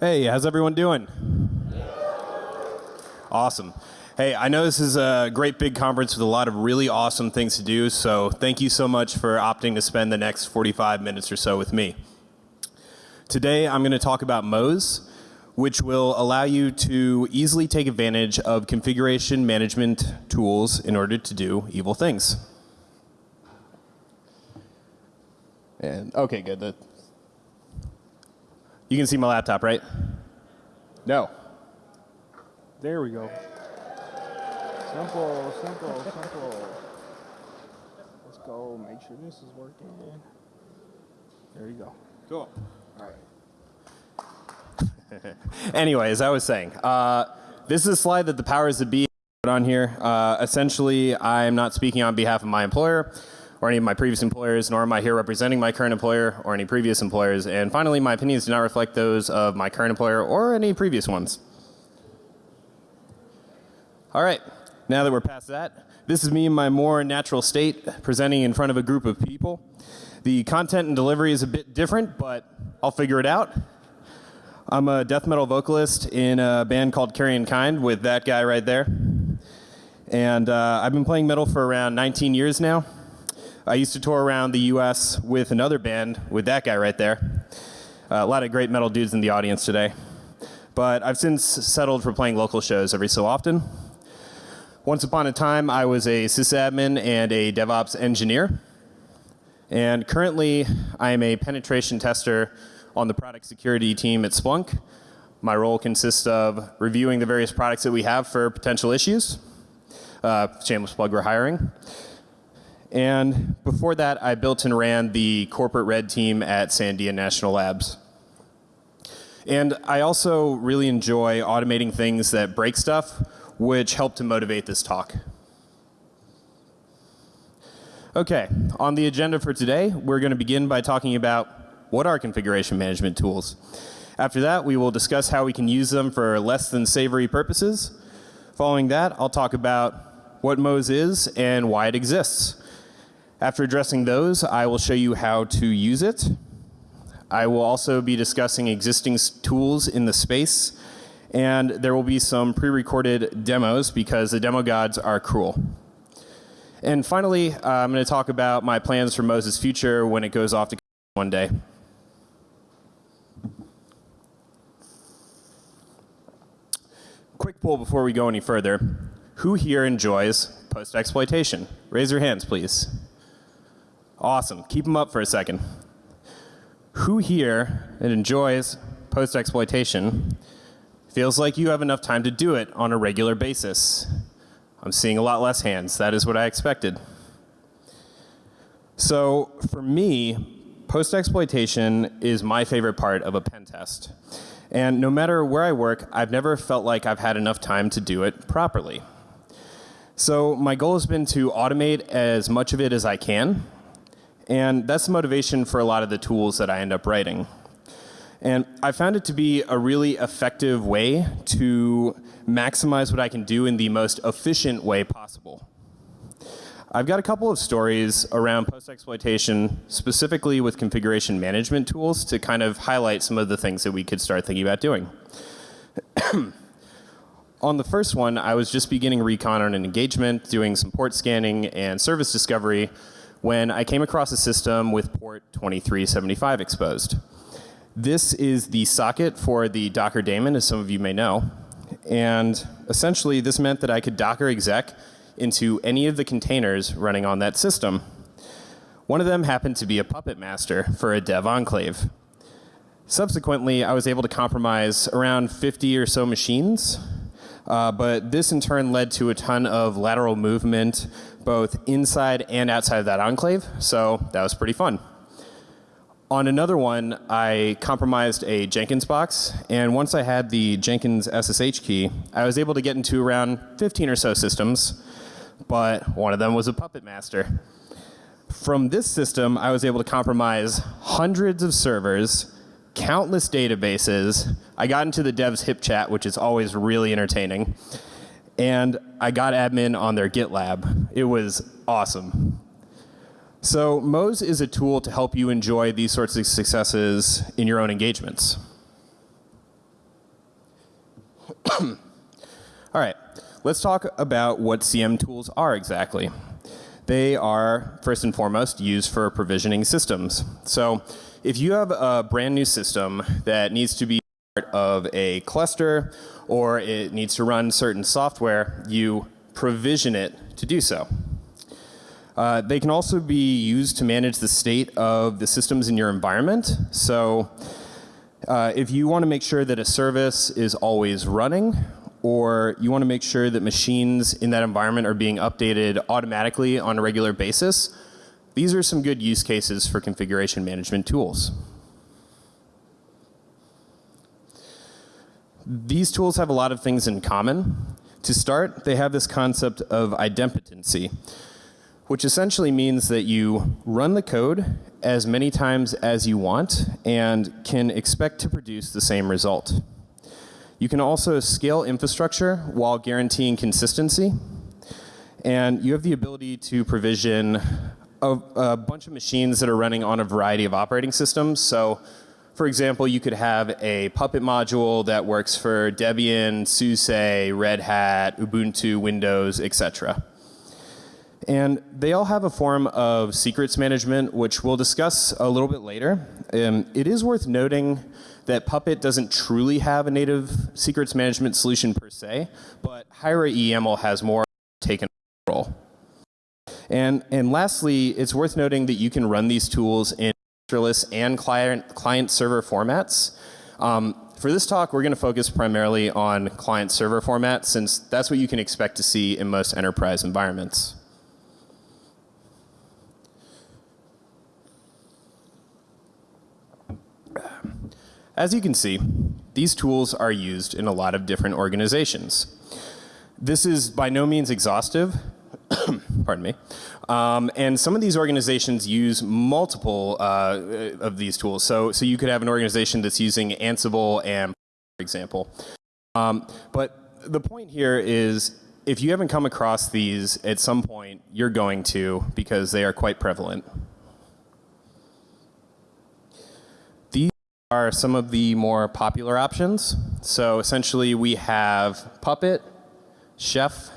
Hey, how's everyone doing? Awesome. Hey, I know this is a great big conference with a lot of really awesome things to do, so thank you so much for opting to spend the next 45 minutes or so with me. Today, I'm going to talk about Moz, which will allow you to easily take advantage of configuration management tools in order to do evil things. And okay, good. The, you can see my laptop, right? No. There we go. Simple, simple, simple. Let's go. Make sure this is working. There you go. Cool. All right. anyway, as I was saying, uh, this is a slide that the powers that be put on here. Uh, essentially, I'm not speaking on behalf of my employer or any of my previous employers, nor am I here representing my current employer or any previous employers. And finally, my opinions do not reflect those of my current employer or any previous ones. All right, now that we're past that, this is me in my more natural state presenting in front of a group of people. The content and delivery is a bit different, but I'll figure it out. I'm a death metal vocalist in a band called Carrion Kind with that guy right there. And uh, I've been playing metal for around 19 years now. I used to tour around the US with another band with that guy right there. Uh, a lot of great metal dudes in the audience today. But I've since settled for playing local shows every so often. Once upon a time, I was a sysadmin and a DevOps engineer. And currently, I am a penetration tester on the product security team at Splunk. My role consists of reviewing the various products that we have for potential issues. Uh, shameless plug, we're hiring. And before that, I built and ran the corporate red team at Sandia National Labs. And I also really enjoy automating things that break stuff, which helped to motivate this talk. Okay, on the agenda for today, we're going to begin by talking about what are configuration management tools. After that, we will discuss how we can use them for less than savory purposes. Following that, I'll talk about what Moz is and why it exists. After addressing those, I will show you how to use it. I will also be discussing existing tools in the space and there will be some pre-recorded demos because the demo gods are cruel. And finally, uh, I'm going to talk about my plans for Moses' future when it goes off to one day. Quick poll before we go any further. Who here enjoys post-exploitation? Raise your hands, please. Awesome. Keep them up for a second. Who here enjoys post-exploitation feels like you have enough time to do it on a regular basis? I'm seeing a lot less hands. That is what I expected. So for me, post-exploitation is my favorite part of a pen test. And no matter where I work, I've never felt like I've had enough time to do it properly. So my goal has been to automate as much of it as I can and that's the motivation for a lot of the tools that I end up writing. And I found it to be a really effective way to maximize what I can do in the most efficient way possible. I've got a couple of stories around post-exploitation, specifically with configuration management tools to kind of highlight some of the things that we could start thinking about doing. on the first one, I was just beginning recon on an engagement, doing some port scanning and service discovery, when I came across a system with port 2375 exposed. This is the socket for the Docker daemon, as some of you may know. And essentially, this meant that I could Docker exec into any of the containers running on that system. One of them happened to be a puppet master for a dev enclave. Subsequently, I was able to compromise around 50 or so machines, uh, but this in turn led to a ton of lateral movement both inside and outside of that enclave, so that was pretty fun. On another one, I compromised a Jenkins box, and once I had the Jenkins SSH key, I was able to get into around 15 or so systems, but one of them was a puppet master. From this system, I was able to compromise hundreds of servers, countless databases. I got into the devs hip chat, which is always really entertaining and I got admin on their GitLab. It was awesome. So Moz is a tool to help you enjoy these sorts of successes in your own engagements. All right, let's talk about what CM tools are exactly. They are, first and foremost, used for provisioning systems. So if you have a brand new system that needs to be of a cluster or it needs to run certain software, you provision it to do so. Uh, they can also be used to manage the state of the systems in your environment. So uh, if you want to make sure that a service is always running or you want to make sure that machines in that environment are being updated automatically on a regular basis, these are some good use cases for configuration management tools. These tools have a lot of things in common. To start, they have this concept of idempotency, which essentially means that you run the code as many times as you want and can expect to produce the same result. You can also scale infrastructure while guaranteeing consistency. And you have the ability to provision a, a, bunch of machines that are running on a variety of operating systems. So for example, you could have a Puppet module that works for Debian, SUSE, Red Hat, Ubuntu, Windows, etc. And they all have a form of secrets management, which we'll discuss a little bit later. Um, it is worth noting that Puppet doesn't truly have a native secrets management solution per se, but Hiera EML has more taken role. And, and lastly, it's worth noting that you can run these tools in masterless and client, client server formats. Um, for this talk, we're going to focus primarily on client server formats since that's what you can expect to see in most enterprise environments. As you can see, these tools are used in a lot of different organizations. This is by no means exhaustive, pardon me, um, and some of these organizations use multiple uh, of these tools. So, so you could have an organization that's using Ansible and, for example. Um, but the point here is if you haven't come across these at some point, you're going to because they are quite prevalent. These are some of the more popular options. So essentially we have Puppet, Chef,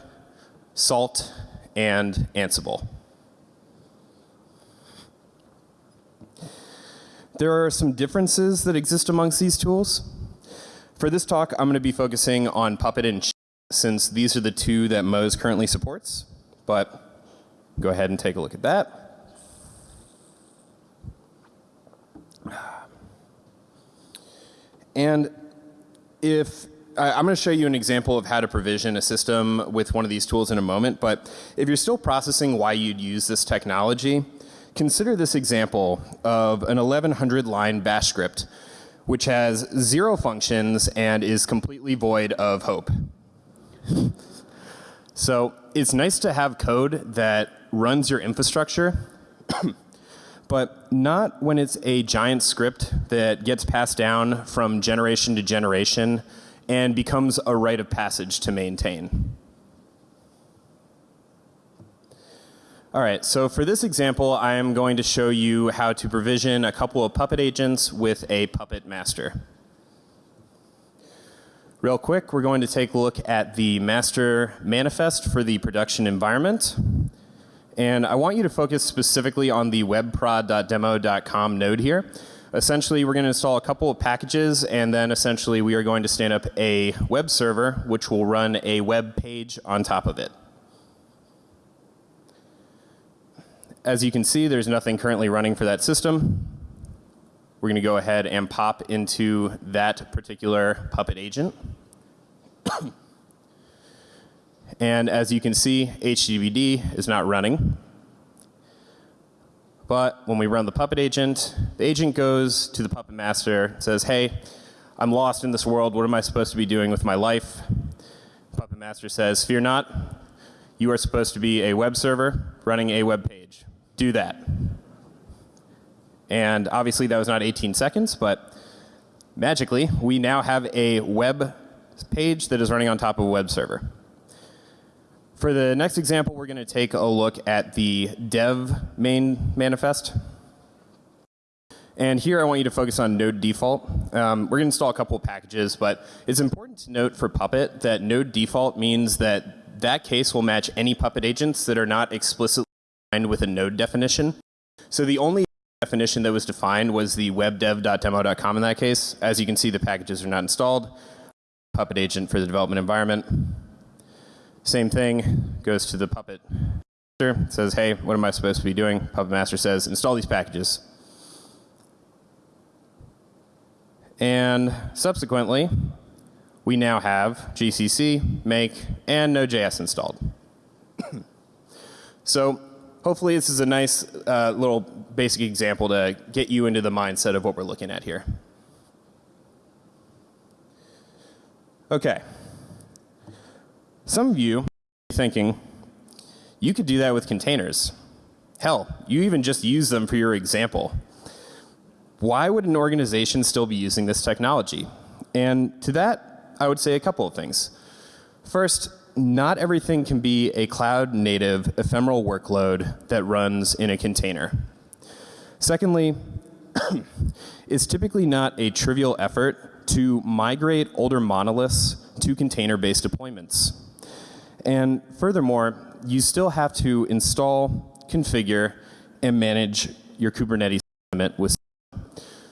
Salt, and Ansible. There are some differences that exist amongst these tools. For this talk, I'm going to be focusing on Puppet and Chef since these are the two that Moz currently supports. But go ahead and take a look at that. And if I, am going to show you an example of how to provision a system with one of these tools in a moment, but if you're still processing why you'd use this technology, consider this example of an 1100 line bash script which has zero functions and is completely void of hope. so it's nice to have code that runs your infrastructure but not when it's a giant script that gets passed down from generation to generation and becomes a rite of passage to maintain. All right, so for this example, I am going to show you how to provision a couple of Puppet agents with a Puppet master. Real quick, we're going to take a look at the master manifest for the production environment. And I want you to focus specifically on the webprod.demo.com node here. Essentially, we're going to install a couple of packages, and then essentially we are going to stand up a web server, which will run a web page on top of it. As you can see, there's nothing currently running for that system. We're going to go ahead and pop into that particular Puppet agent. And as you can see, HGVD is not running. But when we run the Puppet agent, the agent goes to the Puppet master, says, hey, I'm lost in this world. What am I supposed to be doing with my life? Puppet master says, fear not. You are supposed to be a web server running a web page. Do that. And obviously that was not 18 seconds, but magically we now have a web page that is running on top of a web server. For the next example, we're going to take a look at the dev main manifest. And here I want you to focus on node default. Um, we're going to install a couple of packages, but it's important to note for Puppet that node default means that that case will match any Puppet agents that are not explicitly with a node definition. So the only definition that was defined was the webdev.demo.com in that case. As you can see, the packages are not installed. Puppet agent for the development environment. Same thing goes to the Puppet. master. says, hey, what am I supposed to be doing? Puppet Master says, install these packages. And subsequently, we now have GCC, Make, and Node.js installed. so hopefully this is a nice uh, little basic example to get you into the mindset of what we're looking at here. Okay. Some of you are thinking, you could do that with containers. Hell, you even just use them for your example. Why would an organization still be using this technology? And to that, I would say a couple of things. First, not everything can be a cloud native ephemeral workload that runs in a container. Secondly, it's typically not a trivial effort to migrate older monoliths to container-based deployments. And furthermore, you still have to install, configure, and manage your Kubernetes environment with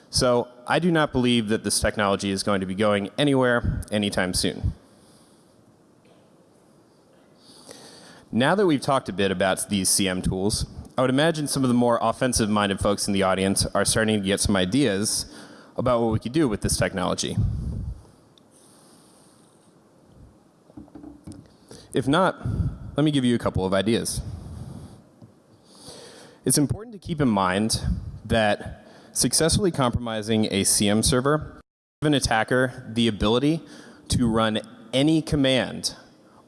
so I do not believe that this technology is going to be going anywhere anytime soon. Now that we've talked a bit about these CM tools, I would imagine some of the more offensive minded folks in the audience are starting to get some ideas about what we could do with this technology. If not, let me give you a couple of ideas. It's important to keep in mind that successfully compromising a CM server give an attacker the ability to run any command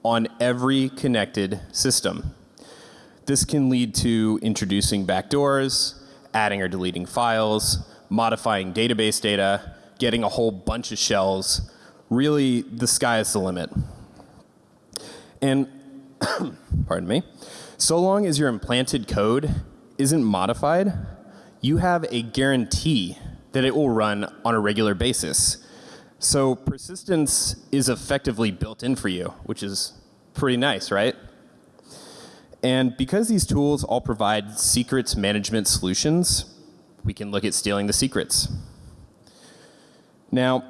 on every connected system. This can lead to introducing backdoors, adding or deleting files, modifying database data, getting a whole bunch of shells. Really, the sky is the limit. And, pardon me, so long as your implanted code isn't modified, you have a guarantee that it will run on a regular basis. So persistence is effectively built in for you, which is pretty nice, right? And because these tools all provide secrets management solutions, we can look at stealing the secrets. Now,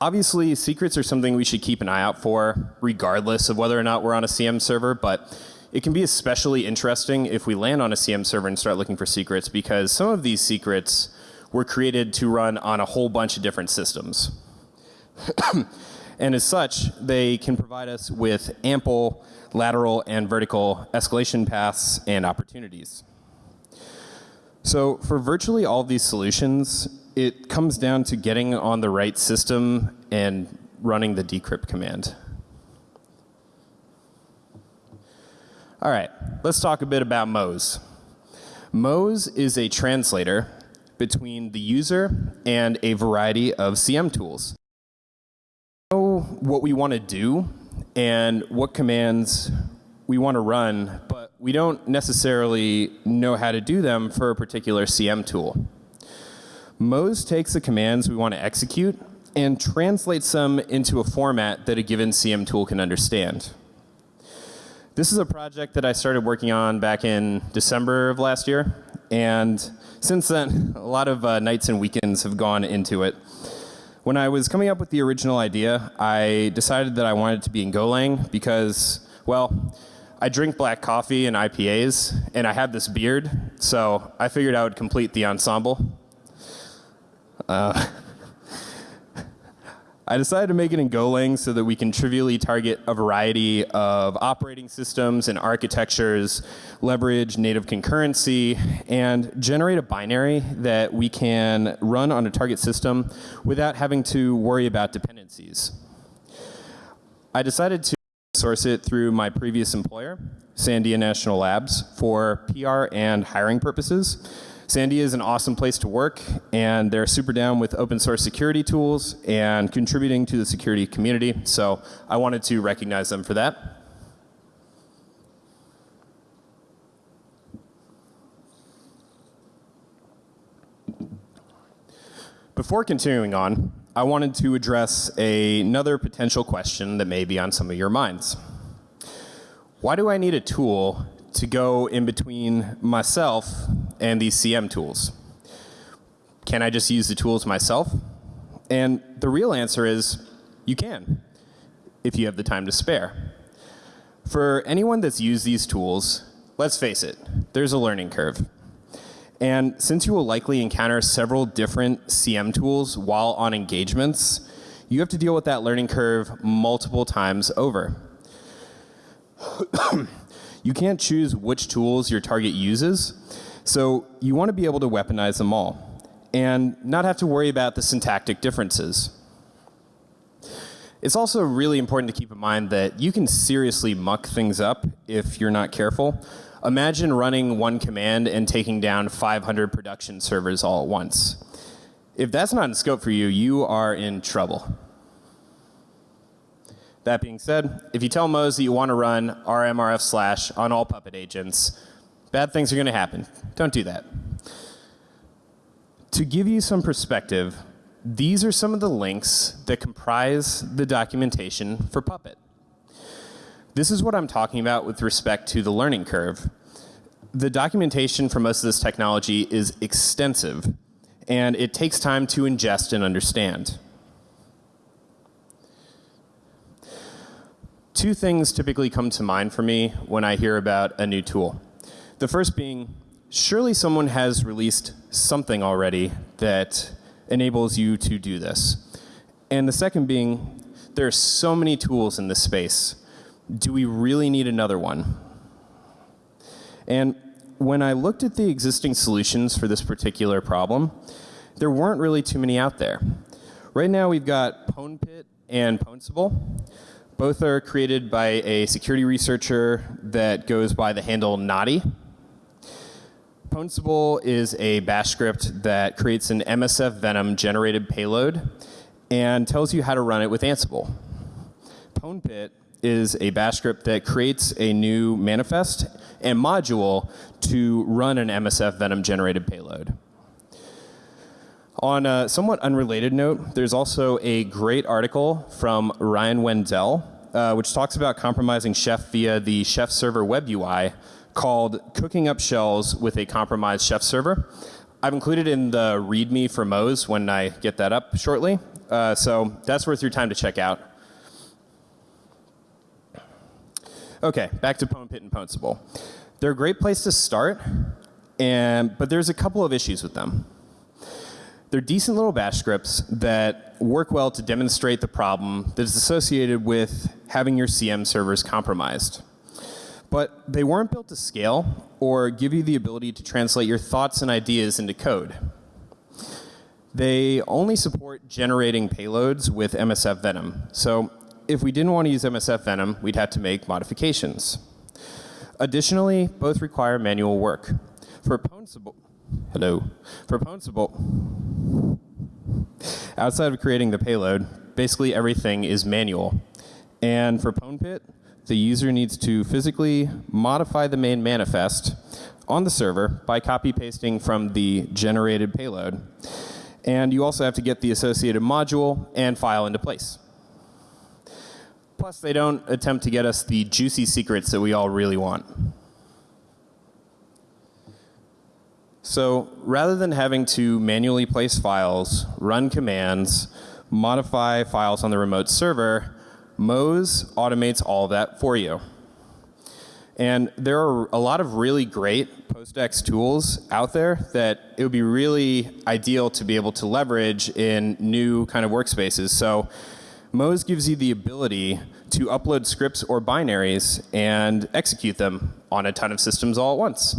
obviously secrets are something we should keep an eye out for regardless of whether or not we're on a CM server, but it can be especially interesting if we land on a CM server and start looking for secrets because some of these secrets were created to run on a whole bunch of different systems. and as such, they can provide us with ample lateral and vertical escalation paths and opportunities. So for virtually all these solutions, it comes down to getting on the right system and running the decrypt command. All right, let's talk a bit about Moz. Moz is a translator between the user and a variety of CM tools. Know what we want to do and what commands we want to run, but we don't necessarily know how to do them for a particular CM tool. Moz takes the commands we want to execute and translates them into a format that a given CM tool can understand. This is a project that I started working on back in December of last year. And since then, a lot of uh, nights and weekends have gone into it. When I was coming up with the original idea, I decided that I wanted to be in Golang because, well, I drink black coffee and IPAs, and I have this beard, so I figured I would complete the ensemble. Uh, I decided to make it in Golang so that we can trivially target a variety of operating systems and architectures, leverage native concurrency, and generate a binary that we can run on a target system without having to worry about dependencies. I decided to source it through my previous employer, Sandia National Labs, for PR and hiring purposes. Sandia is an awesome place to work, and they're super down with open source security tools and contributing to the security community. So I wanted to recognize them for that. Before continuing on, I wanted to address another potential question that may be on some of your minds. Why do I need a tool to go in between myself and these CM tools? Can I just use the tools myself? And the real answer is you can, if you have the time to spare. For anyone that's used these tools, let's face it, there's a learning curve. And since you will likely encounter several different CM tools while on engagements, you have to deal with that learning curve multiple times over. you can't choose which tools your target uses, so you want to be able to weaponize them all and not have to worry about the syntactic differences. It's also really important to keep in mind that you can seriously muck things up if you're not careful. Imagine running one command and taking down 500 production servers all at once. If that's not in scope for you, you are in trouble. That being said, if you tell Moz that you want to run rmrf slash on all Puppet agents, bad things are going to happen. Don't do that. To give you some perspective, these are some of the links that comprise the documentation for Puppet. This is what I'm talking about with respect to the learning curve. The documentation for most of this technology is extensive, and it takes time to ingest and understand. Two things typically come to mind for me when I hear about a new tool. The first being, surely someone has released something already that enables you to do this. And the second being, there are so many tools in this space do we really need another one? And when I looked at the existing solutions for this particular problem, there weren't really too many out there. Right now we've got PwnPit and Pwnsible. Both are created by a security researcher that goes by the handle Naughty. Pwnsible is a bash script that creates an MSF Venom generated payload and tells you how to run it with Ansible. PwnPit is a bash script that creates a new manifest and module to run an MSF Venom generated payload. On a somewhat unrelated note, there's also a great article from Ryan Wendell, uh, which talks about compromising Chef via the Chef server web UI called Cooking Up Shells with a Compromised Chef Server. I've included in the README for Moz when I get that up shortly. Uh, so that's worth your time to check out. Okay, back to PwnPit and Pwnsible. They're a great place to start, and, but there's a couple of issues with them. They're decent little bash scripts that work well to demonstrate the problem that is associated with having your CM servers compromised. But they weren't built to scale or give you the ability to translate your thoughts and ideas into code. They only support generating payloads with MSF Venom. So if we didn't want to use MSF Venom, we'd have to make modifications. Additionally, both require manual work. For Pwnsible, hello, for Pwnsible, outside of creating the payload, basically everything is manual. And for PwnPit, the user needs to physically modify the main manifest on the server by copy pasting from the generated payload. And you also have to get the associated module and file into place. Plus, they don't attempt to get us the juicy secrets that we all really want. So rather than having to manually place files, run commands, modify files on the remote server, Moz automates all that for you. And there are a lot of really great PostX tools out there that it would be really ideal to be able to leverage in new kind of workspaces. So Moz gives you the ability to upload scripts or binaries and execute them on a ton of systems all at once.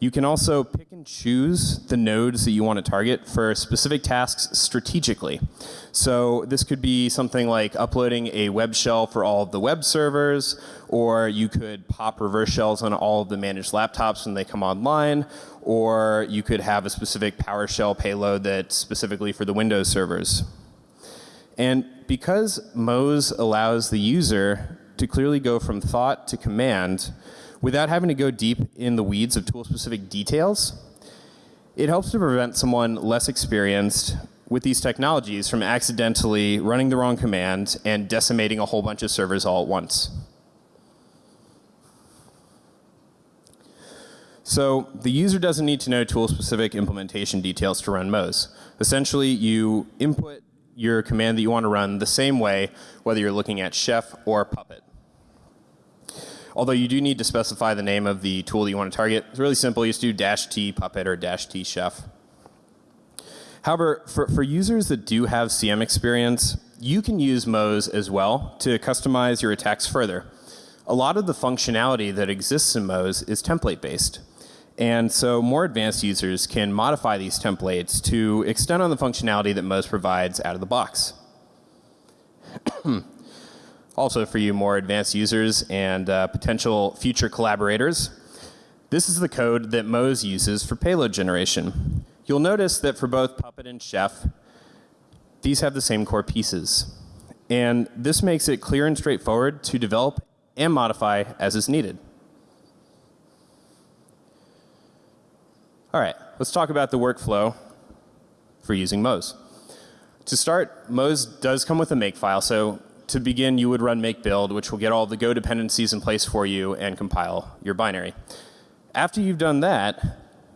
You can also pick and choose the nodes that you want to target for specific tasks strategically. So this could be something like uploading a web shell for all of the web servers, or you could pop reverse shells on all of the managed laptops when they come online, or you could have a specific PowerShell payload that's specifically for the Windows servers. And because Moz allows the user to clearly go from thought to command without having to go deep in the weeds of tool-specific details, It helps to prevent someone less experienced with these technologies from accidentally running the wrong command and decimating a whole bunch of servers all at once. So the user doesn't need to know tool-specific implementation details to run Moz. Essentially, you input your command that you want to run the same way, whether you're looking at Chef or Puppet. Although you do need to specify the name of the tool that you want to target. It's really simple. You just do dash T Puppet or dash T Chef. However, for, for users that do have CM experience, you can use Moz as well to customize your attacks further. A lot of the functionality that exists in Moz is template based. And so more advanced users can modify these templates to extend on the functionality that Moz provides out of the box. also for you more advanced users and uh, potential future collaborators, this is the code that Moz uses for payload generation. You'll notice that for both Puppet and Chef, these have the same core pieces. And this makes it clear and straightforward to develop and modify as is needed. All right, let's talk about the workflow for using Moz. To start, Moz does come with a make file. So to begin, you would run make build, which will get all the Go dependencies in place for you and compile your binary. After you've done that,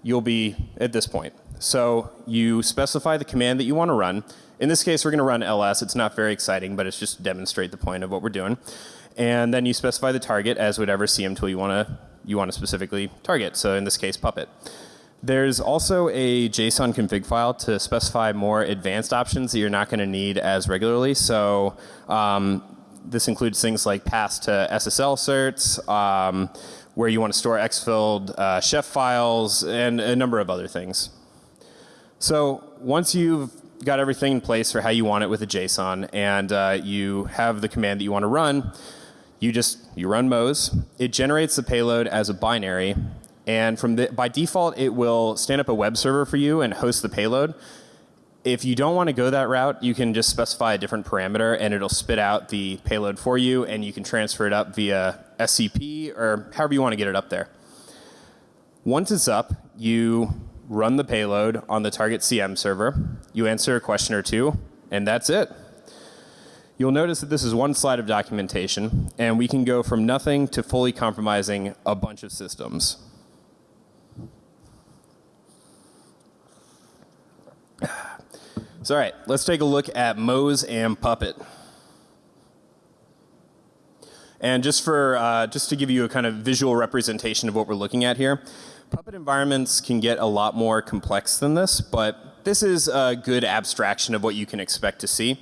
you'll be at this point. So you specify the command that you want to run. In this case, we're going to run ls. It's not very exciting, but it's just to demonstrate the point of what we're doing. And then you specify the target as whatever CM tool you want to you want to specifically target. So in this case, Puppet. There's also a JSON config file to specify more advanced options that you're not going to need as regularly. So um, this includes things like pass to SSL certs, um, where you want to store exfilled uh, chef files, and a number of other things. So once you've got everything in place for how you want it with a JSON, and uh, you have the command that you want to run, you just you run Moz. It generates the payload as a binary, and from the, by default, it will stand up a web server for you and host the payload. If you don't want to go that route, you can just specify a different parameter and it'll spit out the payload for you and you can transfer it up via SCP or however you want to get it up there. Once it's up, you run the payload on the target CM server, you answer a question or two, and that's it. You'll notice that this is one slide of documentation, and we can go from nothing to fully compromising a bunch of systems. So all right, let's take a look at Moz and Puppet. And just for uh, just to give you a kind of visual representation of what we're looking at here, Puppet environments can get a lot more complex than this, but this is a good abstraction of what you can expect to see.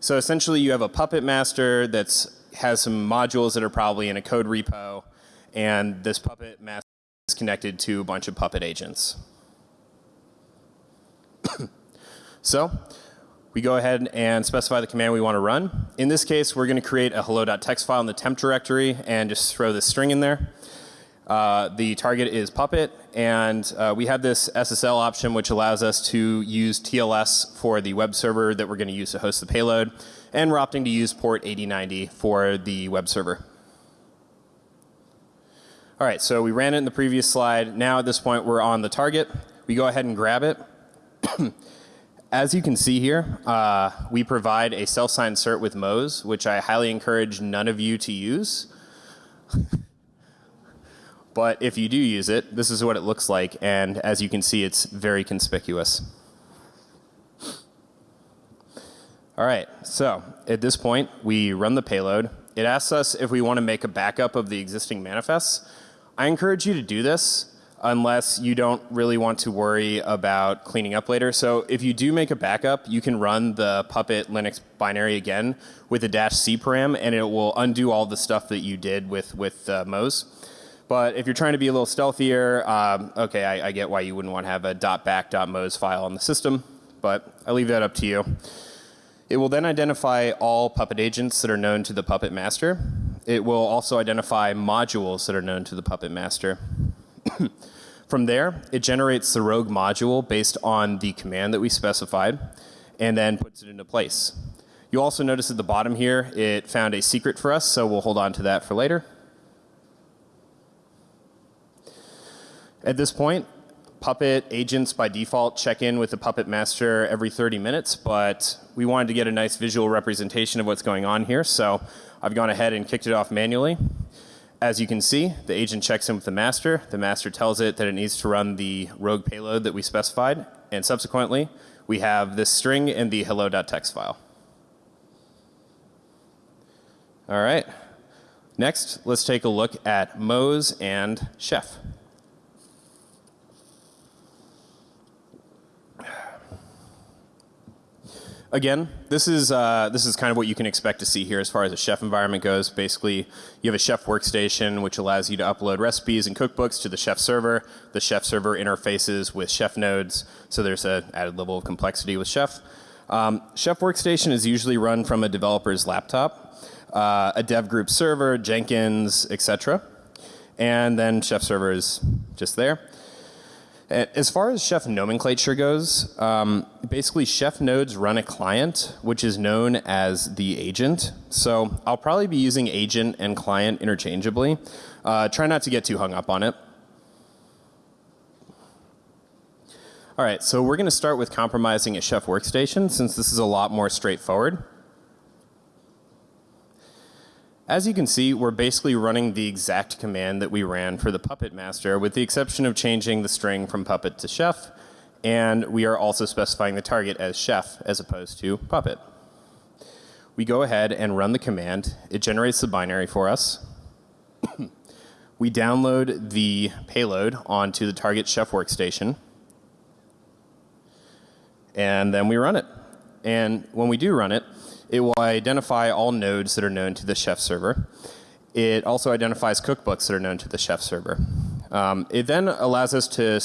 So essentially, you have a Puppet master that's has some modules that are probably in a code repo, and this Puppet master is connected to a bunch of Puppet agents. So we go ahead and specify the command we want to run. In this case, we're going to create a hello.txt file in the temp directory and just throw this string in there. Uh, the target is Puppet, and uh, we have this SSL option which allows us to use TLS for the web server that we're going to use to host the payload, and we're opting to use port 8090 for the web server. All right, so we ran it in the previous slide. Now at this point, we're on the target. We go ahead and grab it. As you can see here, uh, we provide a self-signed cert with Moz, which I highly encourage none of you to use. but if you do use it, this is what it looks like, and as you can see, it's very conspicuous. All right, so at this point, we run the payload. It asks us if we want to make a backup of the existing manifests. I encourage you to do this unless you don't really want to worry about cleaning up later. So if you do make a backup, you can run the Puppet Linux binary again with a dash C param, and it will undo all the stuff that you did with, with uh, Moz. But if you're trying to be a little stealthier, um, okay, I, I, get why you wouldn't want to have a dot back dot .back.moz file on the system, but I leave that up to you. It will then identify all Puppet agents that are known to the Puppet master. It will also identify modules that are known to the Puppet master. From there, it generates the rogue module based on the command that we specified and then puts it into place. You also notice at the bottom here, it found a secret for us, so we'll hold on to that for later. At this point, Puppet agents by default check in with the Puppet master every 30 minutes, but we wanted to get a nice visual representation of what's going on here, so I've gone ahead and kicked it off manually. As you can see, the agent checks in with the master. The master tells it that it needs to run the rogue payload that we specified, and subsequently, we have this string in the hello.txt file. All right. Next, let's take a look at Moz and Chef. Again, this is uh, this is kind of what you can expect to see here as far as a chef environment goes. Basically, you have a chef workstation which allows you to upload recipes and cookbooks to the chef server. The chef server interfaces with chef nodes, so there's an added level of complexity with chef. Um, chef workstation is usually run from a developer's laptop, uh, a dev group server, Jenkins, etc. And then chef server is just there. As far as chef nomenclature goes, um, basically chef nodes run a client which is known as the agent. So I'll probably be using agent and client interchangeably. Uh, try not to get too hung up on it. All right, so we're going to start with compromising a chef workstation since this is a lot more straightforward. As you can see, we're basically running the exact command that we ran for the Puppet master with the exception of changing the string from Puppet to chef. And we are also specifying the target as chef as opposed to Puppet. We go ahead and run the command. It generates the binary for us. we download the payload onto the target chef workstation. And then we run it. And when we do run it, it will identify all nodes that are known to the chef server. It also identifies cookbooks that are known to the chef server. Um, it then allows us to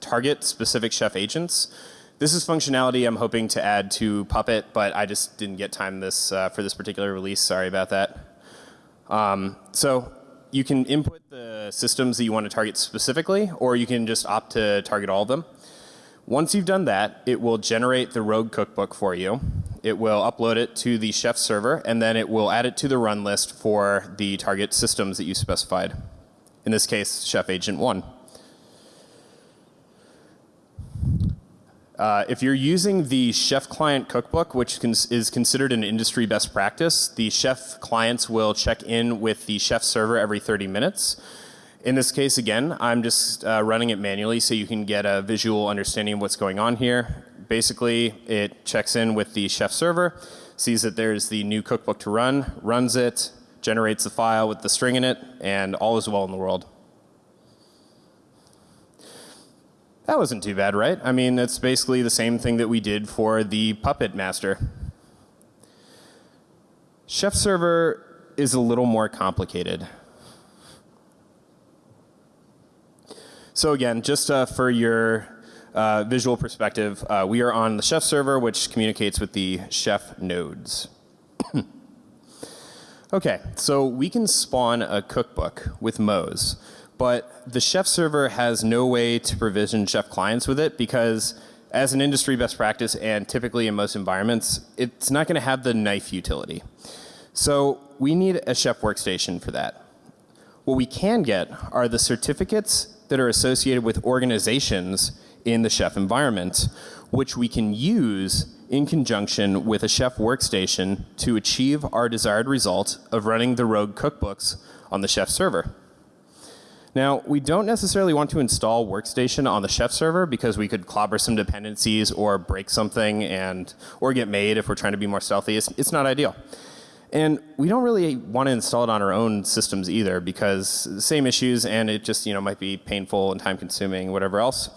target specific chef agents. This is functionality I'm hoping to add to Puppet, but I just didn't get time this uh, for this particular release. Sorry about that. Um, so you can input the systems that you want to target specifically, or you can just opt to target all of them. Once you've done that, it will generate the rogue cookbook for you. It will upload it to the chef server, and then it will add it to the run list for the target systems that you specified. In this case, Chef Agent 1. Uh, if you're using the Chef Client Cookbook, which is considered an industry best practice, the Chef clients will check in with the Chef server every 30 minutes. In this case, again, I'm just uh, running it manually so you can get a visual understanding of what's going on here. Basically, it checks in with the chef server, sees that there's the new cookbook to run, runs it, generates the file with the string in it, and all is well in the world. That wasn't too bad, right? I mean, it's basically the same thing that we did for the Puppet Master. Chef Server is a little more complicated. So again, just uh, for your uh, visual perspective, uh, we are on the chef server, which communicates with the chef nodes. okay, so we can spawn a cookbook with Moz, but the chef server has no way to provision chef clients with it because as an industry best practice and typically in most environments, it's not going to have the knife utility. So we need a chef workstation for that. What we can get are the certificates that are associated with organizations in the chef environment, which we can use in conjunction with a chef workstation to achieve our desired result of running the rogue cookbooks on the chef server. Now, we don't necessarily want to install workstation on the chef server because we could clobber some dependencies or break something and or get made if we're trying to be more stealthy. It's, it's not ideal. And we don't really want to install it on our own systems either because same issues and it just you know might be painful and time consuming, whatever else.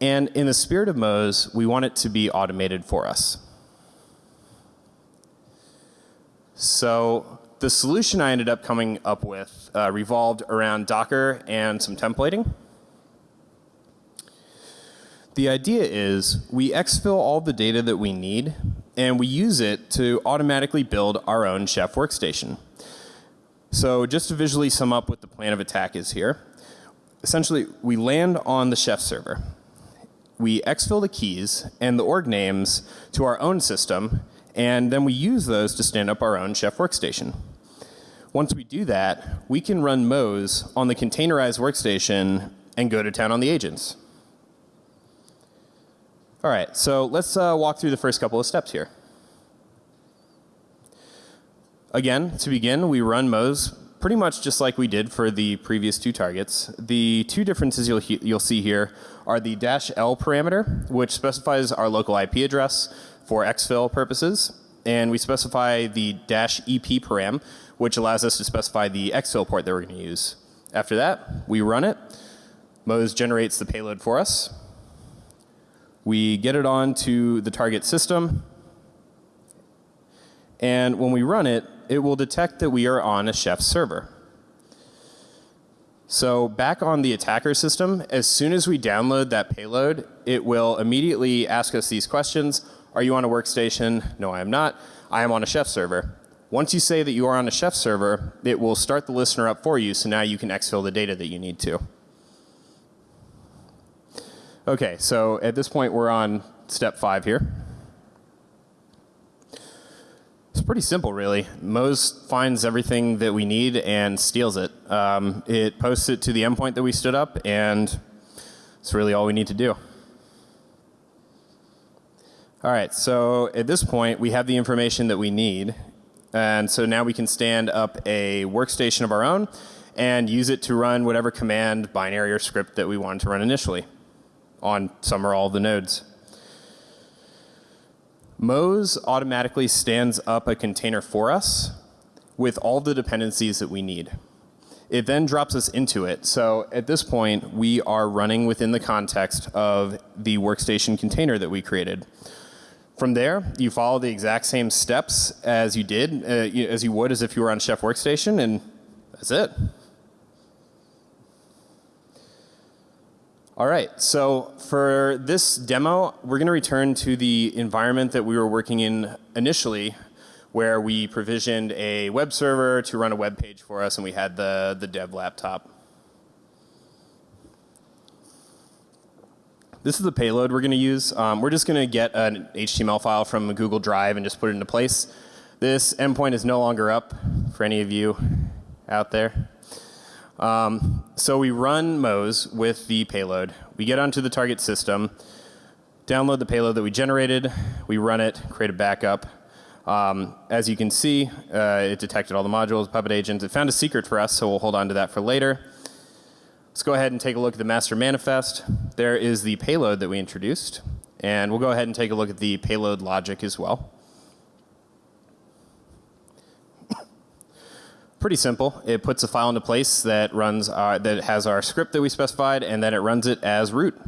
And in the spirit of Moz, we want it to be automated for us. So the solution I ended up coming up with uh, revolved around Docker and some templating. The idea is we exfil all the data that we need and we use it to automatically build our own chef workstation. So just to visually sum up what the plan of attack is here, essentially we land on the chef server. We exfil the keys and the org names to our own system and then we use those to stand up our own chef workstation. Once we do that, we can run Moz on the containerized workstation and go to town on the agents. All right, so let's uh, walk through the first couple of steps here. Again, to begin, we run Moz pretty much just like we did for the previous two targets. The two differences you'll, you'll see here are the dash L parameter, which specifies our local IP address for exfil purposes, and we specify the dash EP param, which allows us to specify the exfil port that we're going to use. After that, we run it. Moz generates the payload for us. We get it onto the target system, and when we run it, it will detect that we are on a Chef server. So back on the attacker system, as soon as we download that payload, it will immediately ask us these questions. Are you on a workstation? No, I am not. I am on a Chef server. Once you say that you are on a Chef server, it will start the listener up for you, so now you can exfil the data that you need to. Okay, so at this point we're on step five here. It's pretty simple, really. Moz finds everything that we need and steals it. Um, it posts it to the endpoint that we stood up, and it's really all we need to do. All right, so at this point, we have the information that we need. And so now we can stand up a workstation of our own and use it to run whatever command, binary, or script that we wanted to run initially on some or all the nodes. Moz automatically stands up a container for us with all the dependencies that we need. It then drops us into it. So at this point, we are running within the context of the workstation container that we created. From there, you follow the exact same steps as you did, uh, as you would as if you were on Chef Workstation, and that's it. All right, so for this demo, we're going to return to the environment that we were working in initially, where we provisioned a web server to run a web page for us, and we had the, the dev laptop. This is the payload we're going to use. Um, we're just going to get an HTML file from Google Drive and just put it into place. This endpoint is no longer up for any of you out there. Um, so we run Moz with the payload. We get onto the target system, download the payload that we generated, we run it, create a backup. Um, as you can see, uh, it detected all the modules, Puppet agents. It found a secret for us, so we'll hold on to that for later. Let's go ahead and take a look at the master manifest. There is the payload that we introduced. And we'll go ahead and take a look at the payload logic as well. Pretty simple. It puts a file into place that runs our, that has our script that we specified, and then it runs it as root.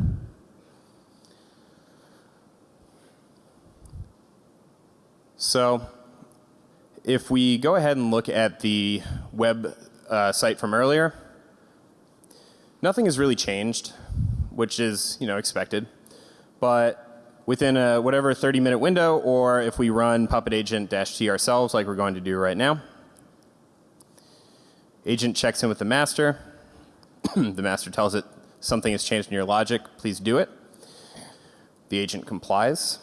So if we go ahead and look at the web uh, site from earlier, nothing has really changed, which is you know expected. But within a whatever 30 minute window, or if we run puppet agent-t ourselves like we're going to do right now, Agent checks in with the master. the master tells it something has changed in your logic, please do it. The agent complies.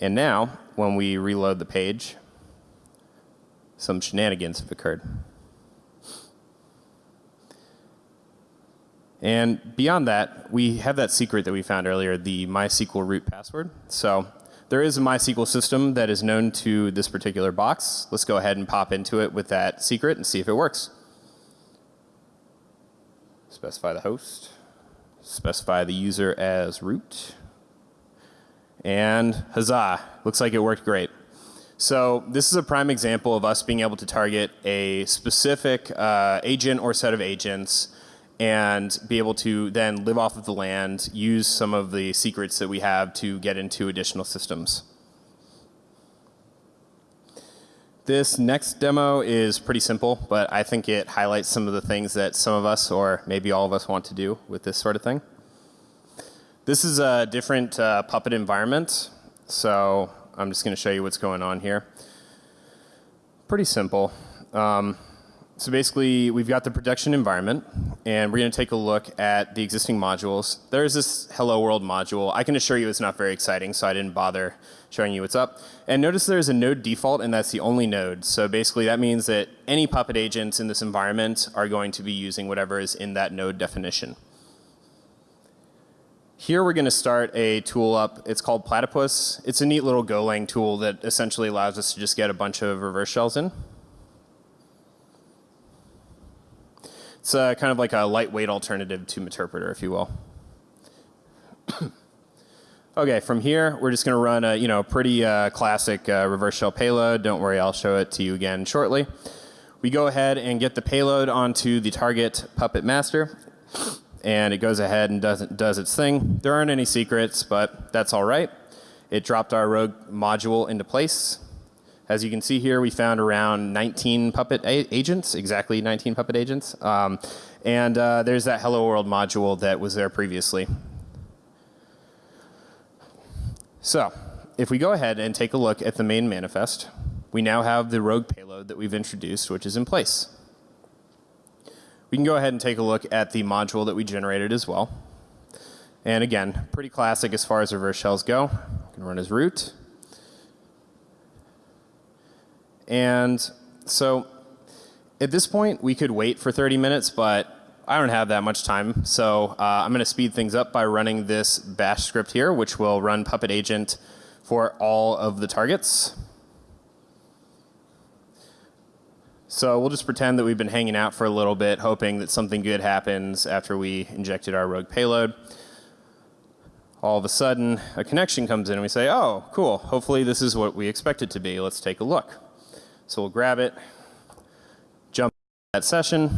And now, when we reload the page, some shenanigans have occurred. And beyond that, we have that secret that we found earlier, the MySQL root password. So there is a MySQL system that is known to this particular box. Let's go ahead and pop into it with that secret and see if it works. Specify the host. Specify the user as root. And huzzah, looks like it worked great. So this is a prime example of us being able to target a specific uh, agent or set of agents and be able to then live off of the land, use some of the secrets that we have to get into additional systems. This next demo is pretty simple, but I think it highlights some of the things that some of us, or maybe all of us, want to do with this sort of thing. This is a different uh, Puppet environment, so I'm just going to show you what's going on here. Pretty simple. Um, so basically, we've got the production environment, and we're going to take a look at the existing modules. There's this Hello World module. I can assure you it's not very exciting, so I didn't bother showing you what's up. And notice there's a node default, and that's the only node. So basically, that means that any Puppet agents in this environment are going to be using whatever is in that node definition. Here we're going to start a tool up. It's called Platypus. It's a neat little Golang tool that essentially allows us to just get a bunch of reverse shells in. It's uh, kind of like a lightweight alternative to Meterpreter, if you will. okay, from here, we're just going to run a you know pretty uh, classic uh, reverse shell payload. Don't worry, I'll show it to you again shortly. We go ahead and get the payload onto the target puppet master, and it goes ahead and does, does its thing. There aren't any secrets, but that's all right. It dropped our rogue module into place. As you can see here, we found around 19 Puppet agents, exactly 19 Puppet agents. Um, and uh, there's that Hello World module that was there previously. So if we go ahead and take a look at the main manifest, we now have the rogue payload that we've introduced, which is in place. We can go ahead and take a look at the module that we generated as well. And again, pretty classic as far as reverse shells go. We can run as root. And so at this point, we could wait for 30 minutes, but I don't have that much time. So uh, I'm going to speed things up by running this bash script here, which will run Puppet Agent for all of the targets. So we'll just pretend that we've been hanging out for a little bit, hoping that something good happens after we injected our rogue payload. All of a sudden, a connection comes in and we say, oh, cool, hopefully this is what we expect it to be. Let's take a look. So we'll grab it, jump that session,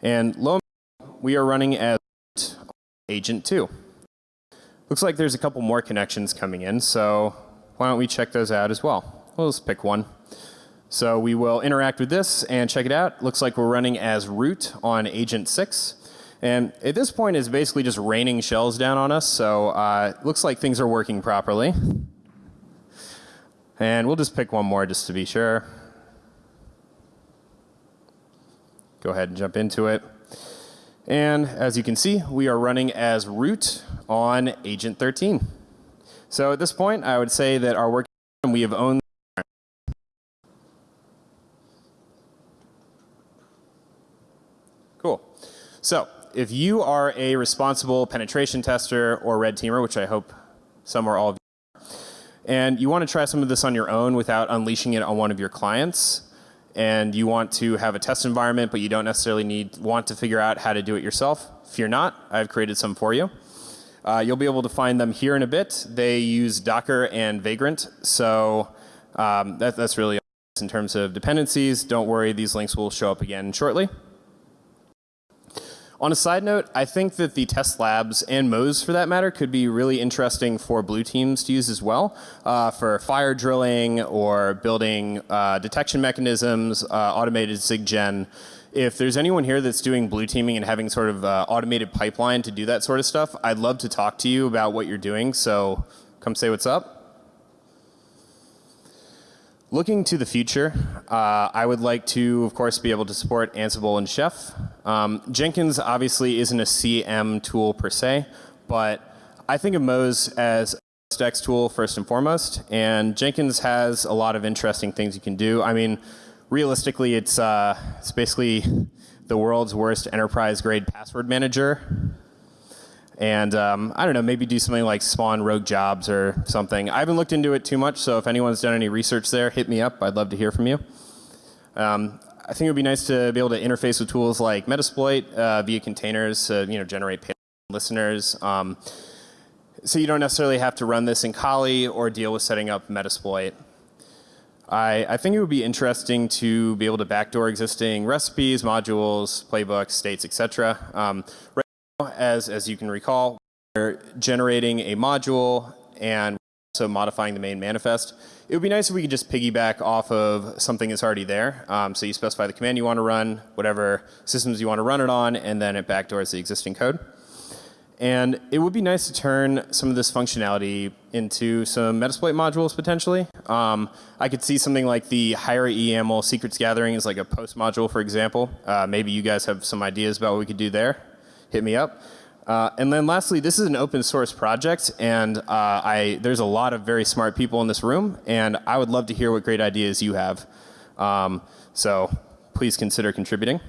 and lo we are running as agent 2. Looks like there's a couple more connections coming in, so why don't we check those out as well. We'll just pick one. So we will interact with this and check it out. Looks like we're running as root on agent 6. And at this point, it's basically just raining shells down on us, so uh, looks like things are working properly. And we'll just pick one more just to be sure. Go ahead and jump into it. And as you can see, we are running as root on agent 13. So at this point, I would say that our work we have owned Cool. So if you are a responsible penetration tester or red teamer, which I hope some or all of and you want to try some of this on your own without unleashing it on one of your clients, and you want to have a test environment, but you don't necessarily need want to figure out how to do it yourself, fear not, I've created some for you. Uh, you'll be able to find them here in a bit. They use Docker and Vagrant, so um, that, that's really in terms of dependencies. Don't worry, these links will show up again shortly. On a side note, I think that the test labs and Moz for that matter could be really interesting for blue teams to use as well uh, for fire drilling or building uh, detection mechanisms, uh, automated SIGGEN. If there's anyone here that's doing blue teaming and having sort of uh, automated pipeline to do that sort of stuff, I'd love to talk to you about what you're doing. So come say what's up. Looking to the future, uh, I would like to, of course, be able to support Ansible and Chef. Um, Jenkins obviously isn't a CM tool per se, but I think of Moz as a Dex tool first and foremost, and Jenkins has a lot of interesting things you can do. I mean, realistically, it's, uh, it's basically the world's worst enterprise grade password manager and um, I don't know, maybe do something like spawn rogue jobs or something. I haven't looked into it too much, so if anyone's done any research there, hit me up. I'd love to hear from you. Um, I think it would be nice to be able to interface with tools like Metasploit uh, via containers to you know, generate listeners. Um, so you don't necessarily have to run this in Kali or deal with setting up Metasploit. I, I think it would be interesting to be able to backdoor existing recipes, modules, playbooks, states, etc. Um, as, as you can recall, we're generating a module and also modifying the main manifest. It would be nice if we could just piggyback off of something that's already there. Um, so you specify the command you want to run, whatever systems you want to run it on, and then it backdoors the existing code. And it would be nice to turn some of this functionality into some Metasploit modules potentially. Um, I could see something like the higher EAML secrets gathering is like a post module, for example. Uh, maybe you guys have some ideas about what we could do there hit me up. Uh, and then lastly, this is an open source project, and uh, I, there's a lot of very smart people in this room, and I would love to hear what great ideas you have. Um, so please consider contributing.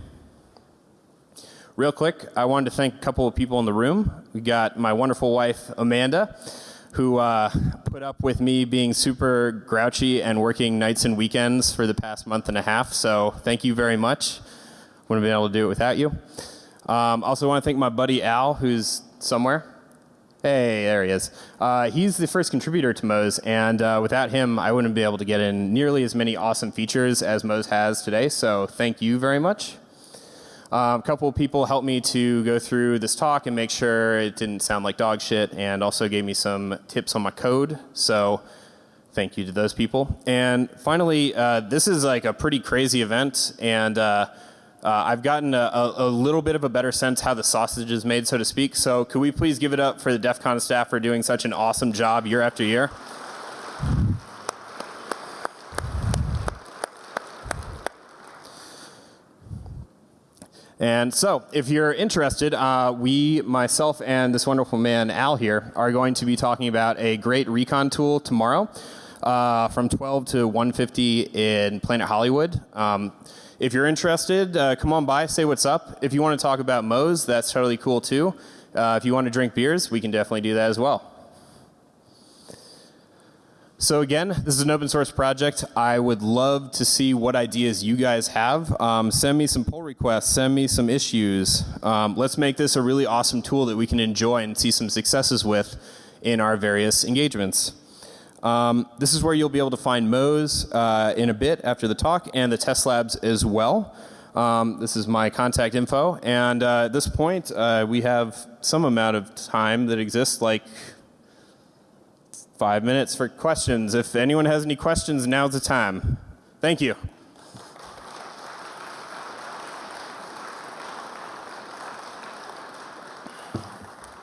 real quick, I wanted to thank a couple of people in the room. We got my wonderful wife, Amanda, who uh, put up with me being super grouchy and working nights and weekends for the past month and a half. So thank you very much. Wouldn't have been able to do it without you. Um, also want to thank my buddy Al, who's somewhere. Hey, there he is. Uh, he's the first contributor to Moz, and uh, without him, I wouldn't be able to get in nearly as many awesome features as Moz has today. So thank you very much. Um, a couple of people helped me to go through this talk and make sure it didn't sound like dog shit, and also gave me some tips on my code. So thank you to those people. And finally, uh, this is like a pretty crazy event, and uh, I've gotten a, a, a little bit of a better sense how the sausage is made, so to speak. So could we please give it up for the DEF CON staff for doing such an awesome job year after year? And so, if you're interested, uh, we, myself, and this wonderful man, Al, here, are going to be talking about a great recon tool tomorrow uh, from 12 to 150 in Planet Hollywood. Um, if you're interested, uh, come on by, say what's up. If you want to talk about Moz, that's totally cool too. Uh, if you want to drink beers, we can definitely do that as well. So again, this is an open source project. I would love to see what ideas you guys have. Um, send me some pull requests, send me some issues. Um, let's make this a really awesome tool that we can enjoy and see some successes with in our various engagements. Um, this is where you'll be able to find Moz uh, in a bit after the talk and the test labs as well. Um, this is my contact info. And uh, at this point, uh, we have some amount of time that exists, like five minutes for questions. If anyone has any questions, now's the time. Thank you.